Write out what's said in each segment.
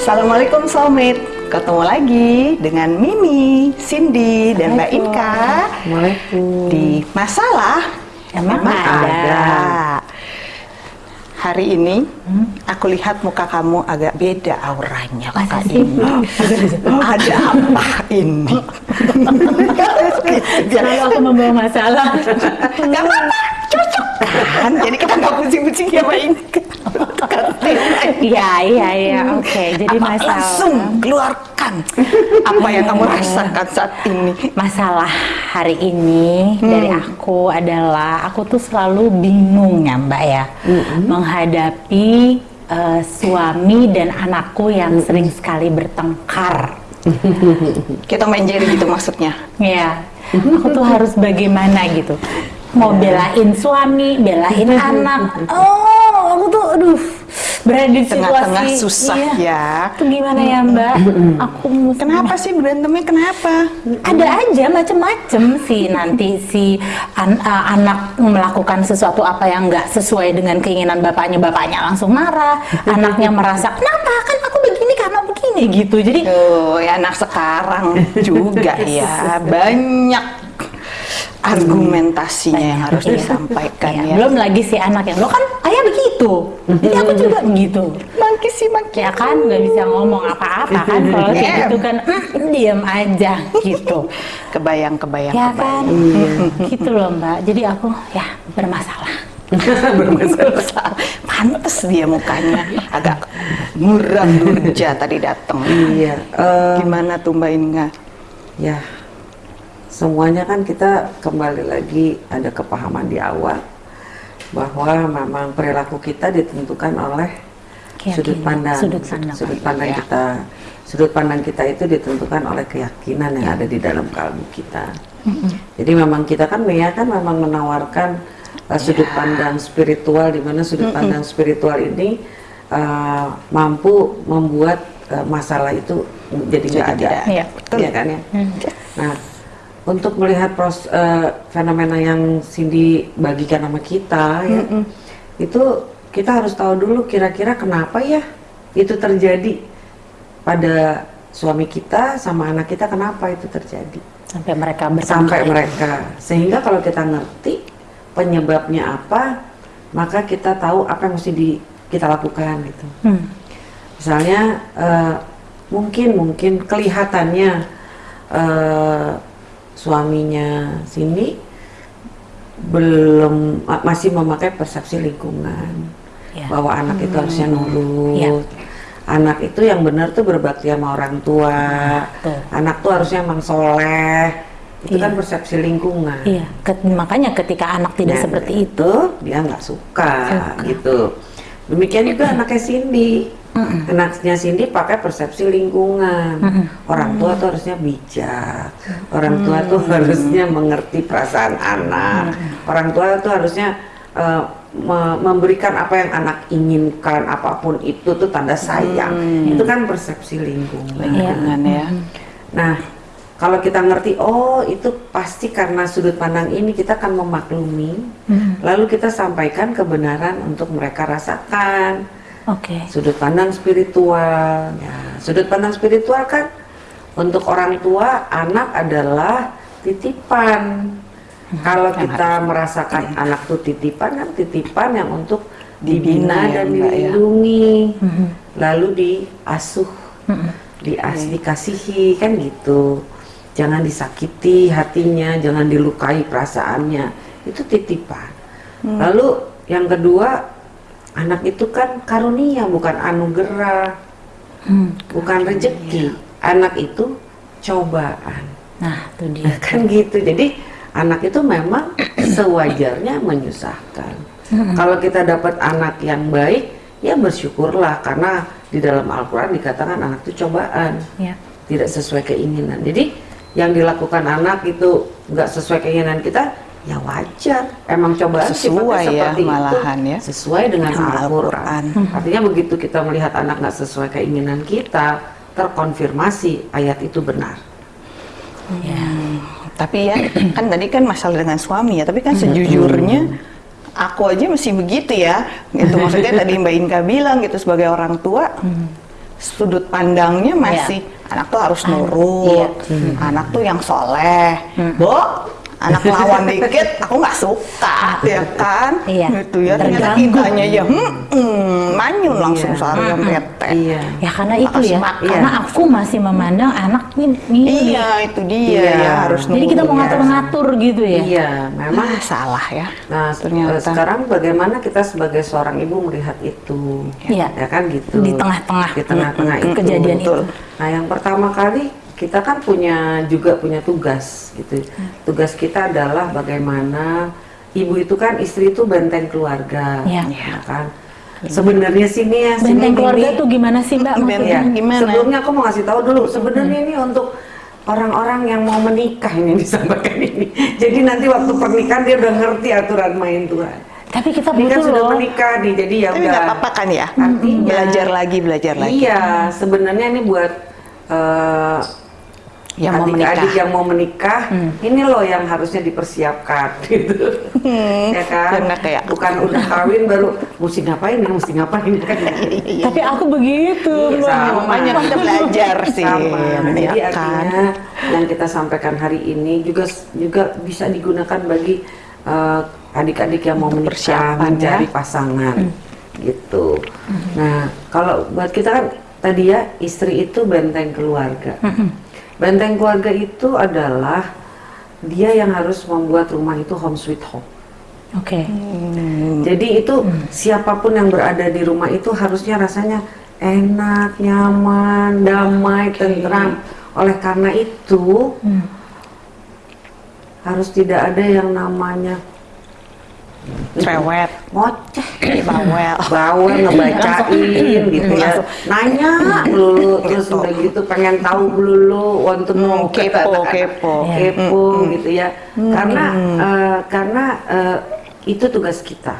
Assalamualaikum soulmate Ketemu lagi dengan Mimi, Cindy, dan Mbak Inka. Di Masalah Emang Emang ada. ada. Hari ini aku lihat muka kamu agak beda auranya Masa ini. ada apa ini? Selalu aku membawa masalah. Gak apa-apa, cocok kan? Jadi kita nggak pusing-pusing ya Mbak Inka. Iya, iya, iya. Oke, jadi Apa, masalah. Langsung keluarkan apa yang kamu rasakan saat ini. Masalah hari ini dari aku adalah aku tuh selalu bingung ya Mbak ya menghadapi eh, suami dan anakku yang sering sekali bertengkar. Kita main jari gitu maksudnya. Ya, aku tuh harus bagaimana gitu. Mau belain suami, belain anak. Oh, aku tuh aduh berada di Tengah-tengah situasi susah iya. ya. Itu gimana ya Mbak? Aku mesti- Kenapa sih berantemnya kenapa? ada aja macem-macem sih nanti si an- uh, anak melakukan sesuatu apa yang nggak sesuai dengan keinginan bapaknya bapaknya langsung marah anaknya merasa kenapa kan aku begini karena begini gitu jadi Oh, ya anak sekarang juga ya banyak argumentasinya yang harus Iya. disampaikan Iya, ya. belum lagi si anak yang lo kan ayah begitu jadi aku juga begitu Mangki sih mangki. ya kan nggak bisa ngomong apa-apa kan kalau kayak gitu kan "Mm, diam aja gitu Kebayang, kebayang, ya kebayang. kan gitu loh mbak jadi aku ya bermasalah Bermasalah. Pantes dia mukanya agak muram durja tadi datang. Iya, eh, Gimana tuh Mbak Inga? ya semuanya kan kita kembali lagi ada kepahaman di awal bahwa memang perilaku kita ditentukan oleh Keyakinan, sudut pandang, sudut pandang. sudut pandang Ya. kita, sudut pandang kita itu ditentukan oleh keyakinan yang ada di dalam kalbu kita. Jadi memang kita kan Mia kan memang menawarkan uh, sudut pandang spiritual di mana sudut pandang spiritual ini uh, mampu membuat uh, masalah itu jadi nggak ada. tidak. Iya, betul. Iya kan ya. Nah, untuk melihat pros, uh, fenomena yang Cindy bagikan sama kita ya, itu kita harus tahu dulu kira-kira kenapa ya itu terjadi pada suami kita sama anak kita kenapa itu terjadi. Sampai mereka bertengkar sampai mereka. Sehingga kalau kita ngerti penyebabnya apa maka kita tahu apa yang mesti di, kita lakukan gitu. Hmm. misalnya eh, mungkin mungkin kelihatannya eh, suaminya sini belum ma- masih memakai persepsi lingkungan Ya. bahwa anak itu harusnya nurut Ya. anak itu yang benar tuh berbakti sama orang tua Tuh. anak tuh harusnya emang soleh itu Iya. kan persepsi lingkungan Iya, ket- makanya ketika anak tidak Nah, seperti dari itu, dia nggak suka, Suka. gitu. Demikian juga anaknya Cindy. Anaknya Cindy pakai persepsi lingkungan. Orang tua tuh harusnya bijak. Orang tua tuh harusnya mengerti perasaan anak. Orang tua tuh harusnya eh, me- memberikan apa yang anak inginkan, apa pun itu tuh tanda sayang. Itu kan persepsi lingkungan. Lingkungan ya. Nah, kalau kita ngerti, oh itu pasti karena sudut pandang ini kita akan memaklumi, lalu kita sampaikan kebenaran untuk mereka rasakan. Oke. Sudut pandang spiritual, ya, sudut pandang spiritual kan untuk orang tua anak adalah titipan. Kalau yang kita merasakan anak tuh titipan kan titipan yang untuk Dibina ya, dan ya. dilindungi, Mhm. lalu diasuh Mhm. dias dikasihi kan gitu jangan disakiti hatinya jangan dilukai perasaannya itu titipan lalu yang kedua anak itu kan karunia bukan anugerah Hmm. bukan rezeki. Anak itu cobaan. Nah, itu dia. kan gitu. Jadi anak itu memang sewajarnya menyusahkan. Kalau kita dapat anak yang baik ya bersyukurlah. Karena di dalam Al-Quran dikatakan anak itu cobaan. Ya. tidak sesuai keinginan. Jadi yang dilakukan anak itu nggak sesuai keinginan kita ya wajar. Emang cobaan Sesuai ya, seperti malahan itu ya. sesuai dengan Al-Quran. Al-Quran. artinya begitu kita melihat anak nggak sesuai keinginan kita terkonfirmasi ayat itu benar. Ya. Tapi ya, kan tadi kan masalah dengan suami ya, tapi kan sejujurnya aku aja masih begitu ya. Gitu maksudnya tadi Mbak Inka bilang gitu sebagai orang tua sudut pandangnya masih anak tuh harus nurut, anak tuh yang soleh, Bo, anak lawan dikit aku nggak suka, ya kan? Iya. Gitu ya. Ternyata kitanya ya, hmm, hmm, manyun langsung Iya. seharian bete. Iya. Ya karena itu ya, makan. karena aku masih memandang anak ini. Iya, itu dia Iya. ya harus Jadi kita mau ngatur-ngatur gitu ya. Iya, memang Memang salah ya. Nah, ternyata. eh, sekarang bagaimana kita sebagai seorang ibu melihat itu? Iya. Ya kan gitu. Di tengah-tengah. Di tengah-tengah itu. kejadian Betul. itu. Nah, yang pertama kali kita kan punya juga punya tugas gitu. Mm. Tugas kita adalah bagaimana ibu itu kan istri itu benteng keluarga, Iya. ya kan? Sebenarnya sini ya, sini Benteng keluarga Mimi. tuh gimana sih Mbak Benteng maksudnya? Ya, Gimana? Sebelumnya aku mau ngasih tahu dulu. Sebenarnya ini untuk orang-orang yang mau menikah ini disampaikan ini. Jadi nanti waktu pernikahan dia udah ngerti aturan main Tuhan. Tapi kita Ini kan butuh sudah loh. menikah nih, jadi ya Tapi udah. nggak apa-apa kan ya? Artinya- belajar lagi, belajar lagi. Iya, sebenarnya ini buat eh, Yang mau adik-adik menikah. yang mau menikah, ini loh yang harusnya dipersiapkan gitu. ya kan? Bukan udah kawin baru mesti ngapain ya, mesti ngapain kan. Tapi aku begitu. Iya, sama. Makanya kita belajar sih, Sama. Jadi ya kan? artinya yang kita sampaikan hari ini juga juga bisa digunakan bagi eh, adik-adik yang mau menikah, mencari ya. pasangan, gitu. Nah, kalau buat kita kan tadi ya istri itu benteng keluarga. Benteng keluarga itu adalah dia yang harus membuat rumah itu home sweet home. Oke. Jadi itu siapa pun yang berada di rumah itu harusnya rasanya enak, nyaman, damai, tentram. Oleh karena itu harus tidak ada yang namanya Cerewet, ngoceh, bawel. bawel ngebacain gitu ya, nanya melulu terus udah gitu pengen tahu melulu to know. Hmm, kepo, kepo. kepo gitu ya, karena eh, karena eh, itu tugas kita.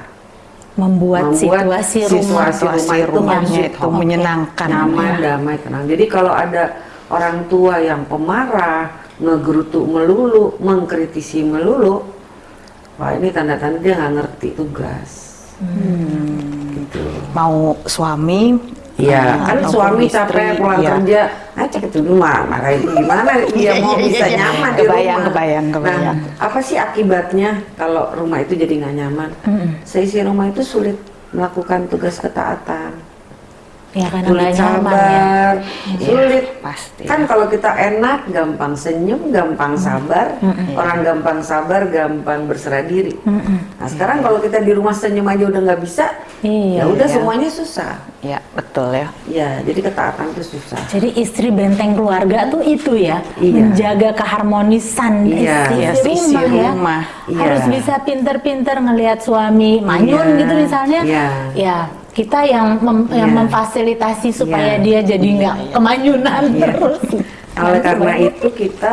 Membuat, Membuat situasi, rumah situasi rumah Situasi itu itu menyenangkan. nyaman, damai, tenang. Jadi kalau ada orang tua yang pemarah, ngegerutu melulu, mengkritisi melulu, wah ini tanda-tanda dia nggak ngerti tugas. Gitu. Mau suami, Iya, ah, kan suami istri, capek pulang iya. kerja, ah cek itu rumah, itu gimana dia mau bisa nyaman di Kebayang, rumah. kebayang, kebayang. Nah, apa sih akibatnya kalau rumah itu jadi nggak nyaman? Seisi rumah itu sulit melakukan tugas ketaatan. Ya karena sulit nyaman ya. sabar, sulit. pasti. Kan kalau kita enak, gampang senyum, gampang sabar. Orang gampang sabar, gampang berserah diri. Nah sekarang kalau kita di rumah senyum aja udah nggak bisa, Iya. ya udah Iya. semuanya susah. Ya, betul ya. Ya, jadi ketaatan itu susah. Jadi istri benteng keluarga tuh itu ya, Iya. menjaga keharmonisan Iya, isi, iya, isi rumah ya. rumah. Iya. Harus bisa pinter-pinter ngelihat suami manyun Iya. gitu misalnya. Iya. Ya, kita yang mem- yang Iya. memfasilitasi supaya Iya. dia jadi nggak kemanyunan Iya. terus. Oleh karena Coba. itu kita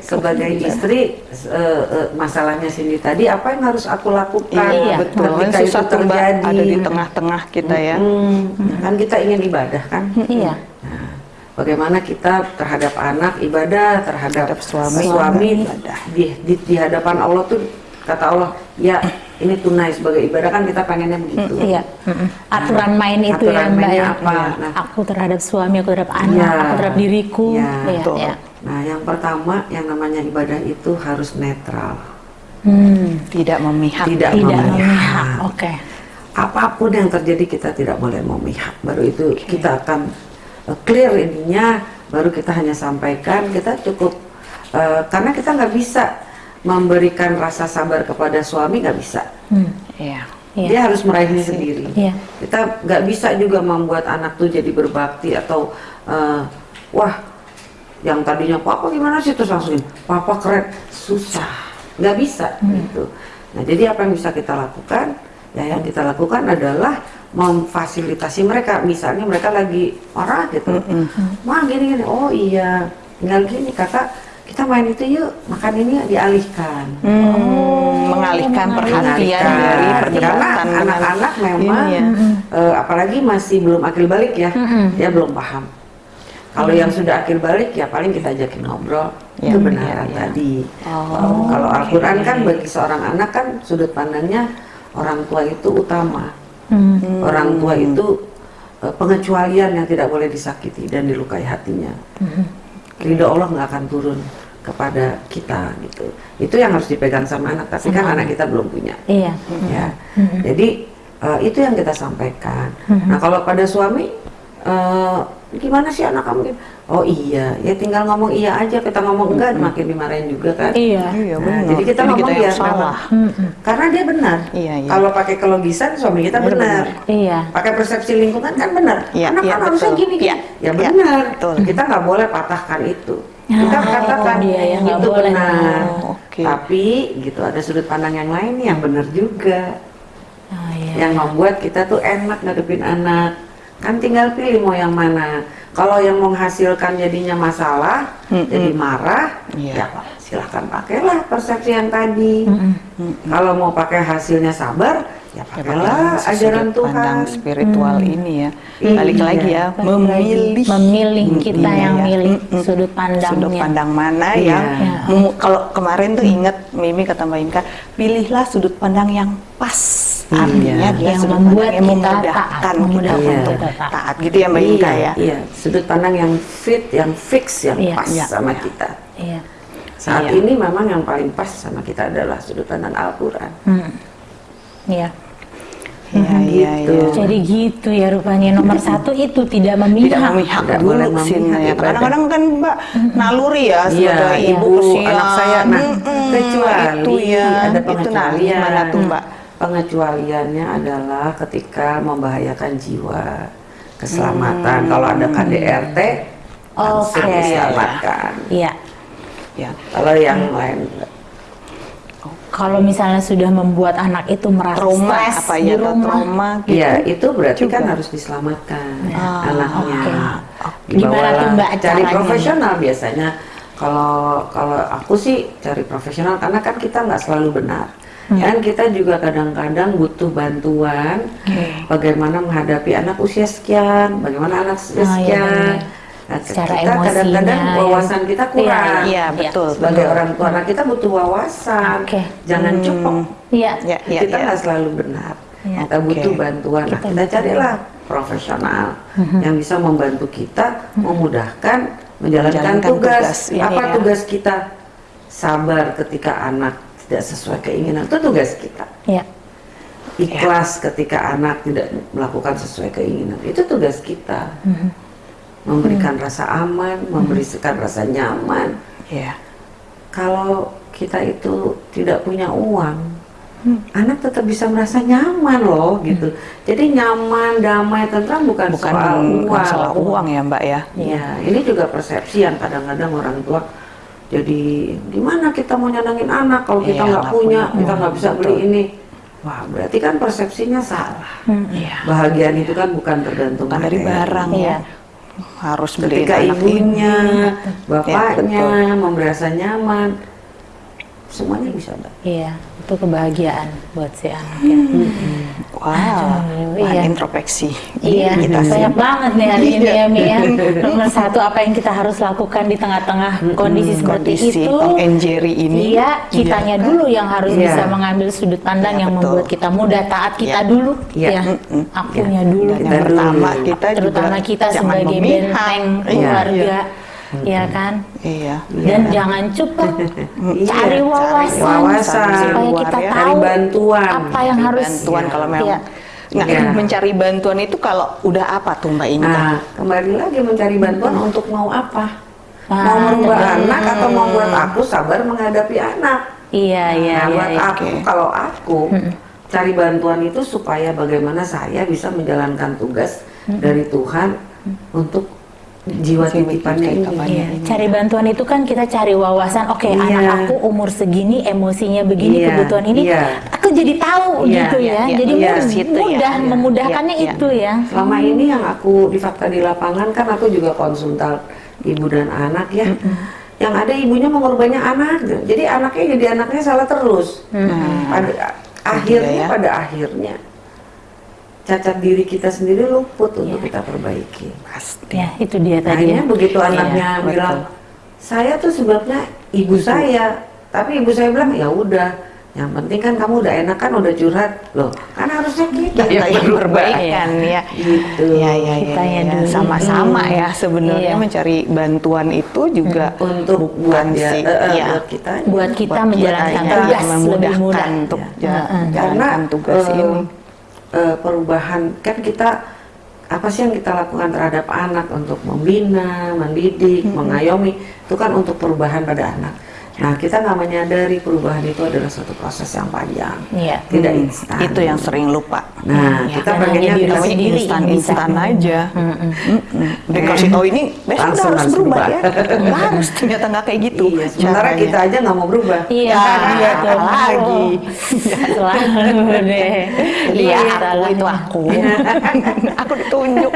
sebagai istri eh, eh, masalahnya Cindy tadi apa yang harus aku lakukan Iya, betul. ketika itu Susah tuh, Mbak, terjadi ada di tengah-tengah kita ya. Hmm, kan kita ingin ibadah kan Iya. Nah, bagaimana kita terhadap anak ibadah, terhadap Terhadap suami, suami ibadah. di, di, di hadapan Allah tuh kata Allah, ya ini tunai sebagai ibadah kan kita pengennya begitu. Iya, mm-mm. aturan main itu Aturan ya Mbak mainnya ya. apa? Iya. Nah. Aku terhadap suami, aku terhadap anak, Iya. aku terhadap diriku. Iya, Iya, betul. iya. Nah, yang pertama yang namanya ibadah itu harus netral. Hmm, Tidak memihak. Tidak tidak memihak. memihak. Oke. Apa pun yang terjadi kita tidak boleh memihak. Baru itu kita akan uh, clear ininya, baru kita hanya sampaikan, kita cukup uh, karena kita nggak bisa memberikan rasa sabar kepada suami nggak bisa. Hmm. Iya. Iya. Dia harus meraihnya sendiri. Iya. Kita nggak bisa juga membuat anak tuh jadi berbakti atau uh, wah yang tadinya papa gimana sih terus langsung papa keren susah nggak bisa gitu. Nah jadi apa yang bisa kita lakukan? Ya yang kita lakukan adalah memfasilitasi mereka. Misalnya mereka lagi marah gitu, mah gini gini. Oh iya, tinggal gini kakak kita main itu yuk makan ini yuk," dialihkan. Hmm, mengalihkan perhatian dari Karena perdebatan anak-anak memang ya. eh, apalagi masih belum akil balik ya dia belum paham kalau yang sudah akil balik ya paling kita ajakin ngobrol Ya, itu benar ya, ya. tadi Oh, kalau. Al-Quran kan bagi seorang anak kan sudut pandangnya orang tua itu utama Hmm. orang tua itu eh, pengecualian yang tidak boleh disakiti dan dilukai hatinya. Ridho Allah nggak akan turun kepada kita gitu. Itu yang harus dipegang sama anak. Tapi kan anak kita belum punya. Iya. Ya. Jadi eh, itu yang kita sampaikan. Nah kalau pada suami eh, gimana sih anak kamu? Oh iya, ya tinggal ngomong iya aja. Kita ngomong enggak makin dimarahin juga kan. Iya. Iya, Nah, benar. jadi kita Jadi ngomong biar salah. memang- karena dia benar. Iya, iya. Kalau pakai kelogisan suami kita benar. Iya. Pakai persepsi lingkungan kan benar. Iya, Anak iya, kan harusnya gini gini. Iya, Ya iya, benar. betul. Kita nggak boleh patahkan itu. Ah, kita katakan itu dia yang itu boleh. benar. Oh, oke. Tapi gitu ada sudut pandang yang lain yang benar juga. Oh, iya. Yang membuat kita tuh enak ngadepin anak. Kan tinggal pilih mau yang mana. Kalau yang menghasilkan jadinya masalah, Mm-mm. jadi marah, Iya. ya silahkan pakailah persepsi yang tadi. Kalau mau pakai hasilnya sabar, ya Ya, pakailah pakai ajaran sudut pandang Tuhan. spiritual ini ya. Iya. Balik lagi ya, Balik memilih memilih kita Iya, yang ya. milih Mm-mm. sudut pandangnya. sudut pandang mana Iya. yang Iya. memu- kalau kemarin tuh inget Mimi kata Mbak Inka, pilihlah sudut pandang yang pas. Iya. Artinya dia Yang sudut membuat kita memudahkan taat, kita memudahkan untuk kita taat. taat gitu ya Mbak Inka iya, ya. Iya, sudut pandang yang fit, yang fix, yang Iya. pas Iya, sama iya. kita. Iya. Saat Iya. ini memang yang paling pas sama kita adalah sudut pandang Al-Quran. Hmm. Iya. Iya, iya, gitu. iya. Jadi gitu ya rupanya nomor satu itu tidak memihak. tidak memihak Tidak dulu boleh sih memihak ya. Kadang-kadang kan Mbak naluri ya Iya, sebagai ibu ibu, kesian. anak saya. Nah, Mm-mm, kecuali itu ya, ada itu nah gimana tuh Mbak? Pengecualiannya adalah ketika membahayakan jiwa, keselamatan. Kalau ada KDRT, langsung Oke. diselamatkan. Iya. Ya. Kalau yang lain, enggak. Kalau misalnya sudah membuat anak itu merasa Trauma stres apa ya rumah, trauma gitu. Iya, itu berarti Juga. kan harus diselamatkan Ah, anaknya. oke. Gimana tuh, Mbak, cari profesional biasanya. Kalau kalau aku sih cari profesional karena kan kita nggak selalu benar. Hmm. Dan kita juga kadang-kadang butuh bantuan bagaimana menghadapi anak usia sekian, bagaimana anak usia iya, sekian. benar. Nah, Secara kita kadang-kadang ya. wawasan kita kurang. Iya, betul. Sebagai betul. orang tua, anak kita butuh wawasan. Oke. Jangan Hmm. Iya. Ya, ya, kita ya. nggak selalu benar. Iya. Kita butuh Oke. bantuan. Nah, Kita butuh. carilah profesional Mhm. yang bisa membantu kita memudahkan menjalankan, Menjalankan tugas. tugas ini Apa ya. tugas kita? Sabar ketika anak tidak sesuai keinginan itu tugas kita. Iya. Ikhlas ketika anak tidak melakukan sesuai keinginan itu tugas kita. Mhm. Memberikan rasa aman, memberikan rasa nyaman. Iya. Kalau kita itu tidak punya uang, Hmm. anak tetap bisa merasa nyaman loh gitu. Jadi nyaman, damai, tentram bukan, Bukan soal uang. masalah uang ya Mbak ya. Iya, ini juga persepsi yang kadang-kadang orang tua jadi gimana kita mau nyenangin anak kalau kita Iya, nggak nggak punya, punya kita nggak bisa beli ini. Wah, berarti kan persepsinya salah. Iya. Bahagiaan itu kan bukan tergantung Bukan dari barang Iya. ya. Harus beli Ketika ibunya, ini. bapaknya Ya, memberi rasa nyaman, semuanya bisa mbak. Iya. Itu kebahagiaan buat si anak ya. Wow, Aduh, bahan iya. introspeksi. Iya, kita sih. banyak banget nih hari ini Iya. ya Mi ya. Nomor satu apa yang kita harus lakukan di tengah-tengah kondisi seperti Kondisi itu? Tom and Jerry ini. Iya, kitanya Iya. dulu yang harus Iya. bisa mengambil sudut pandang Iya, yang betul. membuat kita mudah taat kita Iya. dulu. Iya. Ya, Mm-mm. akunya Iya. dulu. Dan yang pertama kita Terutama juga kita sebagai memihak. benteng Iya, keluarga, iya. Ya kan? Iya. Dan jangan cukup Iya, cari wawasan, wawasan. supaya Luar kita ya. tahu Cari bantuan. apa yang Cari harus bantuan kalau memang Iya. Nah, Iya. mencari bantuan itu kalau udah apa tuh Mbak Inka? Nah, kembali lagi mencari bantuan untuk mau apa? Ah, mau merubah betul. anak atau mau buat aku sabar menghadapi anak? Iya, iya, nah, iya. buat iya. aku, Oke. kalau aku cari bantuan itu supaya bagaimana saya bisa menjalankan tugas dari Tuhan untuk jiwa Jiwa titipannya ini. titipannya. Iya, cari bantuan itu kan kita cari wawasan. Oke, Iya. anak aku umur segini, emosinya begini, Iya, kebutuhan ini, iya. aku jadi tahu Iya, gitu ya. iya, jadi iya. ya, mudah iya. memudahkannya Iya, iya. itu ya. Selama ini yang aku di fakta di lapangan kan aku juga konsultan ibu dan anak ya. Yang ada ibunya mengorbannya anak, jadi anaknya jadi anaknya salah terus. Pada akhirnya ya. pada akhirnya cacat diri kita sendiri luput untuk kita perbaiki. Pasti. Ya, itu dia tadi Akhirnya ya. begitu Iya, anaknya bilang, saya tuh sebabnya ibu saya, tapi ibu saya bilang ya udah yang penting kan kamu udah enak kan udah curhat. Loh kan harusnya kita kita yang perbaikan. Ya gitu ya ya ya, Kitanya ya, dulu. sama-sama ya sebenarnya Iya. mencari bantuan itu juga untuk bukan buat ya, sih eh, eh, ya, buat kita. Buat kita buat menjalankan kita tugas. lebih mudah. untuk Ya. jalankan tugas eh, ini eh, perubahan kan kita apa sih yang kita lakukan terhadap anak untuk membina, mendidik, mengayomi itu kan untuk perubahan pada anak. Nah kita nggak menyadari perubahan itu adalah suatu proses yang panjang, Iya. tidak Hmm, instan. itu yang sering lupa Nah Ya, kita dan pengennya kita sendiri instan instan aja Mm-mm. dikasih tahu ini besok harus harus berubah berubah. ya Nggak harus ternyata nggak kayak gitu Iya, sementara kita aja nggak mau berubah. Iya, Ya, iya lagi. Selalu deh. Iya, aku selalu. itu aku. aku ditunjuk.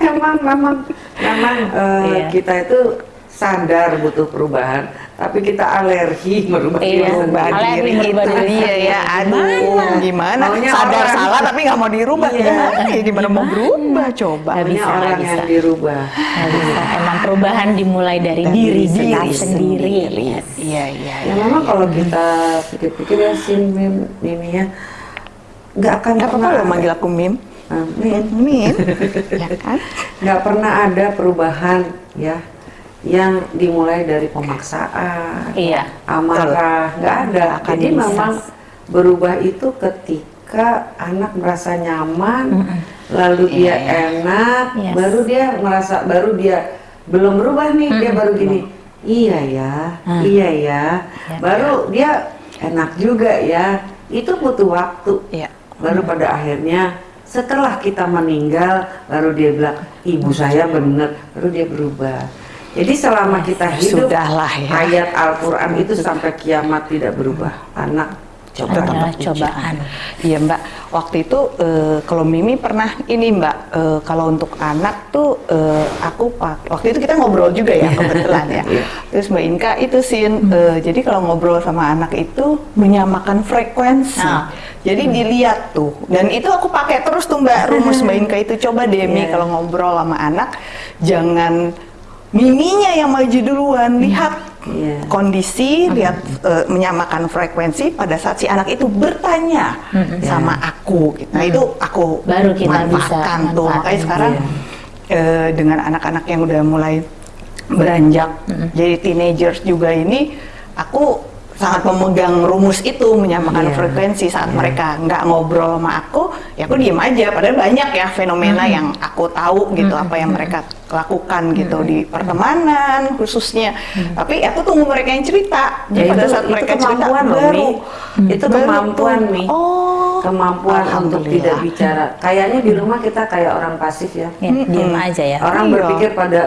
Memang, memang, memang eh, Iya. kita itu sadar butuh perubahan, tapi kita alergi merubah Iya, diri sendiri. alergi diri merubah itu diri iya sendiri. ya. Aduh, gimana? Maunya Sadar orang. salah tapi nggak mau dirubah. Iya. Gimana? Ya, gimana mau berubah coba? Maunya bisa, orang yang bisa. dirubah. Nggak bisa. Emang perubahan dimulai dari Dari diri diri sendiri. sendiri. Yes. Iya, iya. Ya memang kalau kita pikir-pikir ya sin mim Mimi ya nggak akan apa-apa pernah lo manggil aku Mim. Ah, Mim. Mim, ya kan? nggak pernah ada perubahan ya yang dimulai dari pemaksaan, Iya. amarah, nggak ada. Akan Jadi bisa. memang berubah itu ketika anak merasa nyaman, lalu dia Iya, enak, Yes. baru dia merasa, baru dia belum berubah nih, dia baru gini, iya ya, Hmm. iya ya, Ya. baru dia enak juga ya. Itu butuh waktu. Iya. Baru pada akhirnya setelah kita meninggal baru dia bilang ibu saya benar baru dia berubah. Jadi selama kita hidup Sudahlah ya. ayat Al-Qur'an itu sampai kiamat tidak berubah. Anak coba Adalah cobaan. Iya Mbak, waktu itu eh, kalau Mimi pernah ini Mbak, eh, kalau untuk anak tuh eh, aku pak, waktu itu kita ngobrol juga ya kebetulan ya. Iya. Terus Mbak Inka itu sin, eh, jadi kalau ngobrol sama anak itu menyamakan frekuensi. Ah. Jadi dilihat tuh, dan itu aku pakai terus tuh Mbak rumus Mbak Inka itu coba deh Mi Iya. kalau ngobrol sama anak, jangan miminya yang maju duluan, lihat Iya. kondisi lihat eh, menyamakan frekuensi pada saat si anak itu bertanya sama aku. Gitu. Nah, itu aku Baru kita bisa manfaatkan tuh. Manfaatin. makanya sekarang Iya. eh, dengan anak-anak yang udah mulai beranjak jadi teenagers juga ini aku sangat memegang rumus itu menyamakan Iya. frekuensi saat Iya. mereka nggak ngobrol sama aku ya aku diem aja padahal banyak ya fenomena yang aku tahu gitu apa yang mereka lakukan gitu di pertemanan khususnya tapi aku tunggu mereka yang cerita Ya, Jadi pada itu- saat itu mereka cerita kemampuan loh, baru Mi. Itu baru kemampuan, tuh, Mi. oh kemampuan untuk tidak bicara. Kayaknya di rumah kita kayak orang pasif ya. Ya, diam aja ya. Orang Iya. berpikir pada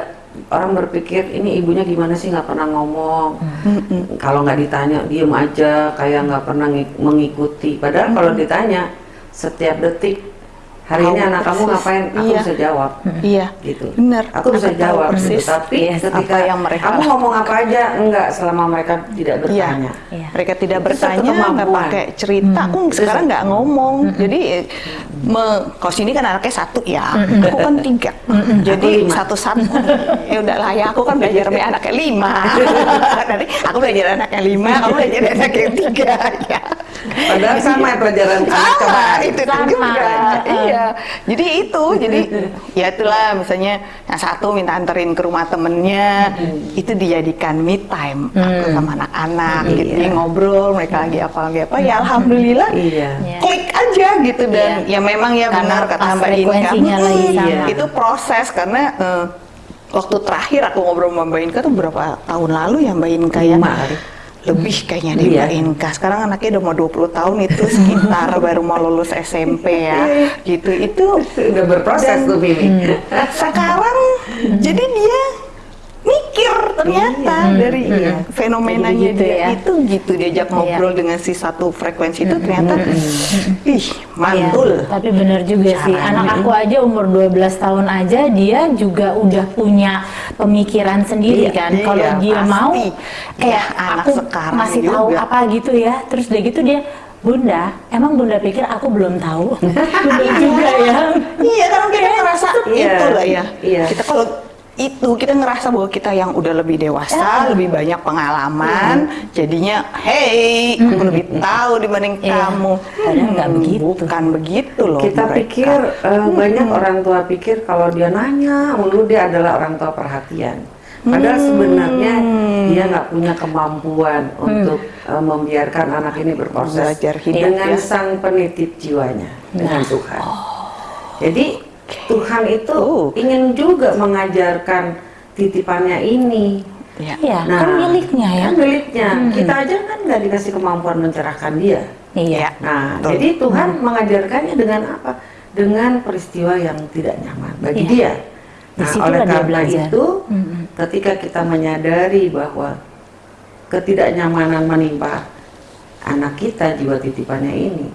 orang berpikir ini ibunya gimana sih nggak pernah ngomong. Kalau nggak ditanya diem aja kayak nggak pernah ngik- mengikuti. Padahal kalau ditanya setiap detik hari ini anak kamu ngapain? Aku Iya. bisa jawab. iya Gitu. benar Aku bisa tahu jawab. gitu. persis Tapi Yes, ketika apa yang mereka kamu ngomong apa aja enggak selama mereka tidak Iya, bertanya. Iya. mereka tidak Itu satu bertanya, nggak pakai cerita. Aku sekarang nggak ngomong. Jadi, eh, me, kalau sini kan anaknya satu ya, aku kan tiga. Jadi Aku lima. satu-satu. ya udahlah ya, aku kan belajar sama anaknya lima. Nanti aku belajar anaknya lima, kamu belajar anaknya tiga. ya. Padahal sama ya pelajaran anak Sama, coba. itu Sama. juga. Heeh. Iya. Jadi itu, jadi ya itulah misalnya yang satu minta anterin ke rumah temennya, itu dijadikan me time aku sama anak-anak gitu. Jadi ngobrol, mereka lagi apa lagi apa. Ya alhamdulillah. Iya. Iya. Klik aja gitu dan ya memang ya Karena benar kata Mbak Inka. frekuensinya lagi hmm, sama. Itu proses karena eh, waktu terakhir aku ngobrol sama Mbak Inka tuh berapa tahun lalu ya Mbak Inka ya? Lebih kayaknya di Iya. Mbak Inka. Sekarang anaknya udah mau 20 tahun itu sekitar baru mau lulus SMP ya. Gitu. Itu Udah berproses tuh Mimi. sekarang jadi dia mikir ternyata Iya. dari fenomenanya Jadi gitu dia ya. itu gitu diajak ngobrol dengan si satu frekuensi itu ternyata ih mantul Iya, tapi benar juga sih. Caranya. Anak aku aja umur 12 tahun aja dia juga udah punya pemikiran sendiri Iya, kan. iya, Kalau dia pasti. mau Iya, kayak anak aku sekarang masih tahu juga. apa gitu ya. Terus udah gitu dia Bunda, emang Bunda pikir aku belum tahu? Bener juga ya. iya kan kita ngerasa Iya, itu lah ya iya. kita kalau itu kita ngerasa bahwa kita yang udah lebih dewasa, lebih banyak pengalaman, jadinya hey, aku lebih tahu dibanding Iya. kamu. Padahal nggak begitu. Bukan begitu loh. kita mereka. pikir eh, banyak orang tua pikir kalau dia nanya mulu dia adalah orang tua perhatian padahal sebenarnya dia nggak punya kemampuan untuk eh, membiarkan anak ini berproses Belajar hidup, dengan ya. sang penitip jiwanya dengan Tuhan jadi Tuhan itu Oh. ingin juga mengajarkan titipannya ini Ya. Iya, kan miliknya ya. kan miliknya kita aja kan nggak dikasih kemampuan mencerahkan dia Iya. Nah, Betul. jadi Tuhan mengajarkannya dengan apa? Dengan peristiwa yang tidak nyaman bagi Iya. dia. Nah, Di situlah oleh karena belajar. itu, ketika kita menyadari bahwa ketidaknyamanan menimpa anak kita jiwa titipannya ini,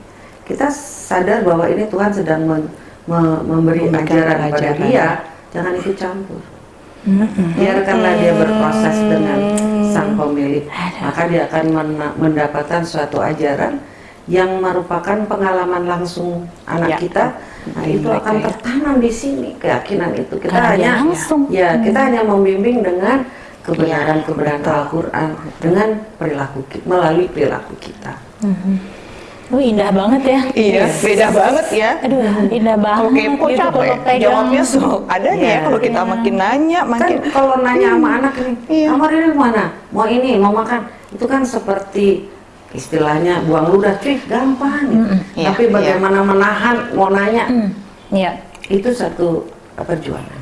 kita sadar bahwa ini Tuhan sedang men- me- memberi ajaran pada dia, jangan ikut campur. Biarkanlah dia berproses dengan sang pemilik, maka dia akan mendapatkan suatu ajaran yang merupakan pengalaman langsung anak Ya. kita. Nah, itu akan ya. tertanam di sini keyakinan itu. Kita Karena hanya langsung. ya, kita hanya membimbing dengan kebenaran-kebenaran betul. Al-Qur'an dengan perilaku melalui perilaku kita. Oh, indah banget ya. Iya, beda banget ya. Aduh, indah banget. Kalau kepo gitu capek, kalau pegang. jawabnya so adanya Iya. ya. Kalau kita makin nanya, Kan makin kalau nanya sama anak ini, Iya. kamar ini mana? Mau ini, mau makan. Itu kan seperti istilahnya buang ludah, cuy, gampang. Iya, Tapi iya. bagaimana menahan mau nanya, Hmm, Iya. itu satu perjuangan.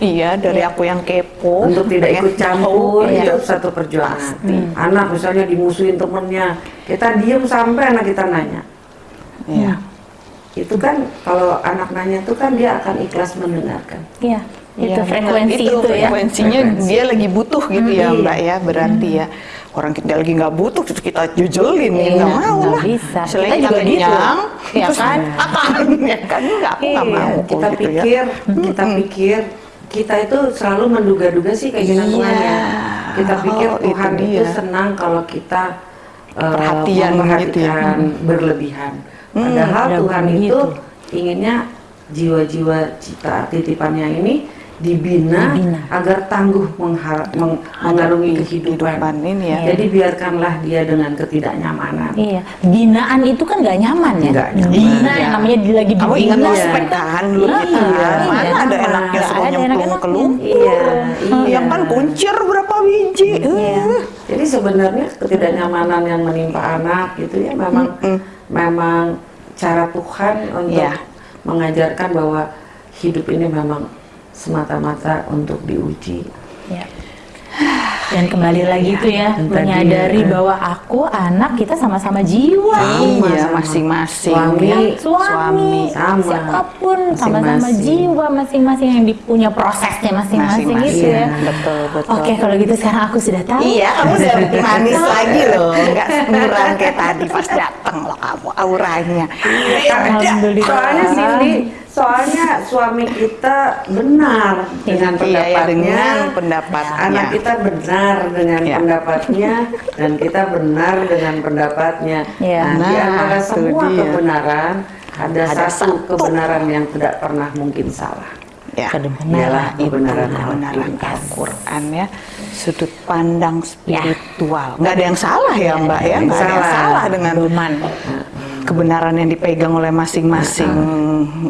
Iya dari aku yang kepo Untuk tidak pengen ikut campur tahu, itu iya. satu perjuangan. Anak misalnya dimusuhin temennya, kita diem sampai anak kita nanya. Iya. Itu kan kalau anak nanya itu kan dia akan ikhlas mendengarkan. Iya. Itu Iya, frekuensi itu, itu, ya. frekuensinya Frekuensi. dia lagi butuh gitu ya Iya. mbak ya berarti ya orang kita lagi nggak butuh terus kita jujelin ya Iya, nggak mau nggak lah bisa. Misalnya Kita juga gitu. kenyang, Ya terus kan? akan ya kan nggak aku nggak Iya, mau kita gitu ya. pikir, kita pikir kita itu selalu menduga-duga sih keinginan Iya. Tuhan ya. Kita pikir Oh, Tuhan itu itu, senang kalau kita eh, Perhatian gitu ya. memperhatikan berlebihan. Padahal udah Tuhan begitu. itu inginnya jiwa-jiwa cita titipannya ini dibina, Dibina. agar tangguh meng- mengarungi kehidupan. kehidupan ini ya. Jadi biarkanlah dia dengan ketidaknyamanan. Iya, binaan itu kan nggak nyaman ya. Nggak nyaman. Bina Iya. yang namanya di- lagi Kamu dibina. ingat Iya. ospek kan dulu Iya, kita iya, mana iya. ada enaknya ada nyemplung ke lumpur Iya, iya. yang kan kuncir berapa biji Iya. Eh. Jadi sebenarnya ketidaknyamanan yang menimpa anak itu ya memang memang cara Tuhan untuk Iya. mengajarkan bahwa hidup ini memang semata-mata untuk diuji. Ya. Dan kembali lagi itu ya, Dan tadi, menyadari eh, bahwa aku anak kita sama-sama jiwa. iya masing-masing Suami, ya. Suami, sama. siapa pun sama-sama jiwa masing-masing yang dipunya prosesnya masing-masing gitu ya. betul betul Oke, kalau gitu sekarang aku sudah tahu. Iya, kamu udah manis lagi loh, nggak murang kayak tadi pas datang loh kamu auranya. Alhamdulillah. Soalnya Cindy, soalnya suami kita benar dengan Iya, ya, pendapatnya. dengan pendapatnya. Anak kita benar dengan Ya. pendapatnya dan kita benar dengan pendapatnya. Ya. Nah, di Nah, antara semua dia. kebenaran ada, Ada satu, satu. kebenaran yang tidak pernah mungkin salah. Ya, Kebenaran. Kebenaran kebenaran Al-Quran. Ya, sudut pandang spiritual. Nggak ada yang salah ya Mbak ya, nggak ada yang salah. dengan Doman. Kebenaran yang dipegang oleh masing-masing.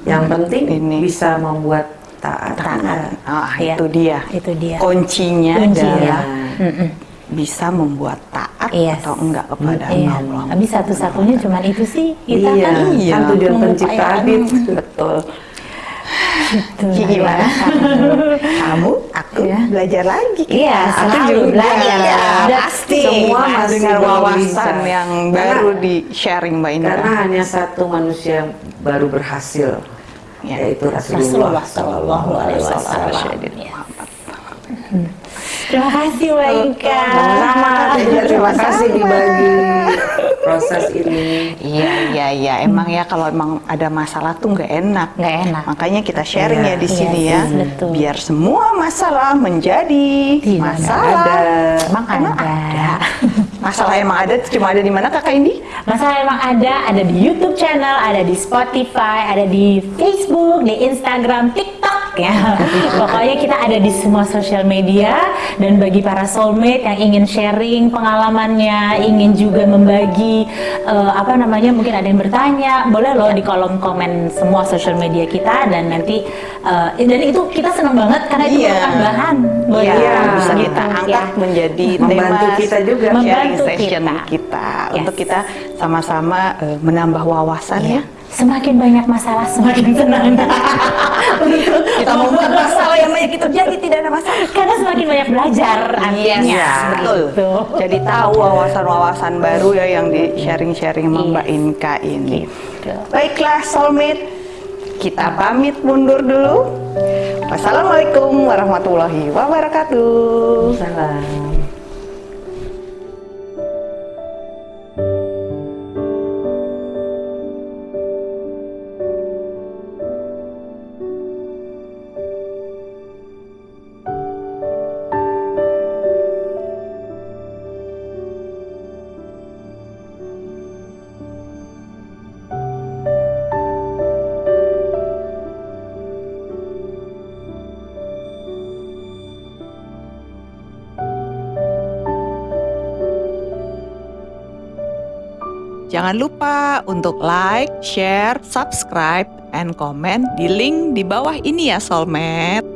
Yang penting ini bisa membuat taat. taat. Ah, Iya. itu dia. Itu dia. Kuncinya Kuncinya. adalah Mm-mm. bisa membuat taat Yes. atau enggak kepada Iya. Allah. Tapi satu-satunya cuma itu sih kita Iya, kan. Iya. kan tujuan penciptaan itu. Betul. Gitu Gimana? ya. Kamu, Iya. belajar lagi. kita. Iya, Aku selalu juga. belajar. Dan pasti. semua Mas, masih dengan wawasan bisa. yang Karena- baru di sharing Mbak Indra. Karena hanya satu manusia yang baru berhasil, Ya. yaitu Rasulullah Rasulullah Sallallahu Alaihi Wasallam. Terima kasih Mbak Ika. Sama-sama, Teh. terima kasih dibagi proses ini. Iya, iya, iya. Emang ya kalau emang ada masalah tuh nggak enak. Nggak enak. Makanya kita sharing Iya. ya di Iya sini sih, ya. betul. Biar semua masalah menjadi Tidak masalah. ada. Emang ada. Masalah emang ada cuma ada di mana Kakak Indi? Masalah emang ada, ada di YouTube channel, ada di Spotify, ada di Facebook, di Instagram, TikTok, ya. Pokoknya kita ada di semua sosial media dan bagi para soulmate yang ingin sharing pengalamannya, ingin juga membagi eh, apa namanya mungkin ada yang bertanya, boleh loh di kolom komen semua sosial media kita dan nanti eh, dan itu kita senang banget karena itu Iya. merupakan bahan buat Iya, bisa gitu, kita angkat ya. menjadi Membantu tema kita juga. Membantu session kita. kita, Yes. untuk kita sama-sama eh, menambah wawasan Iya. ya. Semakin banyak masalah, semakin senang. Kita membuat masalah yang banyak itu jadi tidak ada masalah. Karena semakin banyak belajar artinya. Yes, betul. Gitu. Jadi tahu wawasan-wawasan baru ya yang di sharing-sharing sama Mbak Yes. Inka ini. Gitu. Baiklah soulmate, kita pamit mundur dulu. Wassalamualaikum warahmatullahi wabarakatuh. Salam. Jangan lupa untuk like, share, subscribe, and comment di link di bawah ini ya Soulmate.